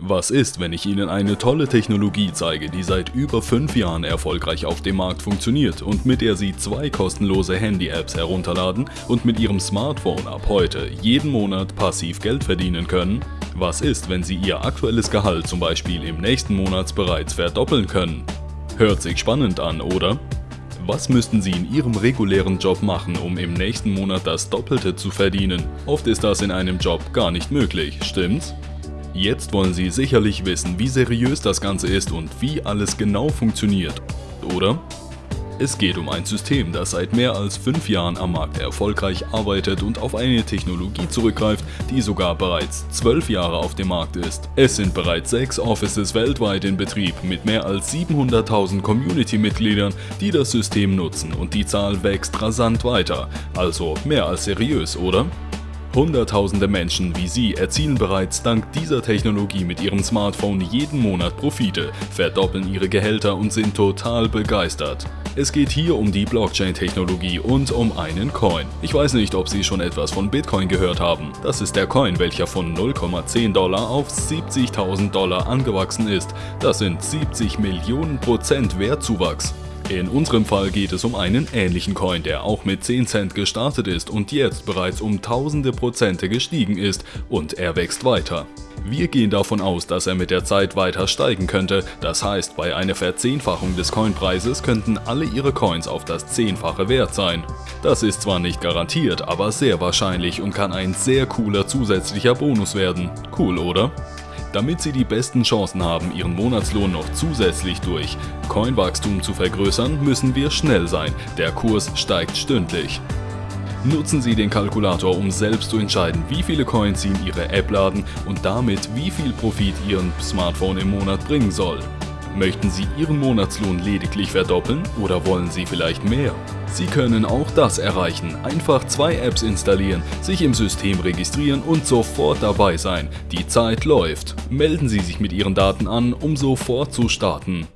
Was ist, wenn ich Ihnen eine tolle Technologie zeige, die seit über 5 Jahren erfolgreich auf dem Markt funktioniert und mit der Sie zwei kostenlose Handy-Apps herunterladen und mit Ihrem Smartphone ab heute jeden Monat passiv Geld verdienen können? Was ist, wenn Sie Ihr aktuelles Gehalt zum Beispiel im nächsten Monat bereits verdoppeln können? Hört sich spannend an, oder? Was müssten Sie in Ihrem regulären Job machen, um im nächsten Monat das Doppelte zu verdienen? Oft ist das in einem Job gar nicht möglich, stimmt's? Jetzt wollen Sie sicherlich wissen, wie seriös das Ganze ist und wie alles genau funktioniert, oder? Es geht um ein System, das seit mehr als 5 Jahren am Markt erfolgreich arbeitet und auf eine Technologie zurückgreift, die sogar bereits 12 Jahre auf dem Markt ist. Es sind bereits 6 Offices weltweit in Betrieb mit mehr als 700.000 Community-Mitgliedern, die das System nutzen und die Zahl wächst rasant weiter. Also mehr als seriös, oder? Hunderttausende Menschen wie Sie erzielen bereits dank dieser Technologie mit ihrem Smartphone jeden Monat Profite, verdoppeln ihre Gehälter und sind total begeistert. Es geht hier um die Blockchain-Technologie und um einen Coin. Ich weiß nicht, ob Sie schon etwas von Bitcoin gehört haben. Das ist der Coin, welcher von 0,10 Dollar auf 70.000 Dollar angewachsen ist. Das sind 70 Millionen Prozent Wertzuwachs. In unserem Fall geht es um einen ähnlichen Coin, der auch mit 10 Cent gestartet ist und jetzt bereits um tausende Prozente gestiegen ist und er wächst weiter. Wir gehen davon aus, dass er mit der Zeit weiter steigen könnte, das heißt bei einer Verzehnfachung des Coinpreises könnten alle ihre Coins auf das Zehnfache wert sein. Das ist zwar nicht garantiert, aber sehr wahrscheinlich und kann ein sehr cooler zusätzlicher Bonus werden. Cool, oder? Damit Sie die besten Chancen haben, Ihren Monatslohn noch zusätzlich durch Coinwachstum zu vergrößern, müssen wir schnell sein. Der Kurs steigt stündlich. Nutzen Sie den Kalkulator, um selbst zu entscheiden, wie viele Coins Sie in Ihre App laden und damit wie viel Profit Ihren Smartphone im Monat bringen soll. Möchten Sie Ihren Monatslohn lediglich verdoppeln oder wollen Sie vielleicht mehr? Sie können auch das erreichen. Einfach zwei Apps installieren, sich im System registrieren und sofort dabei sein. Die Zeit läuft. Melden Sie sich mit Ihren Daten an, um sofort zu starten.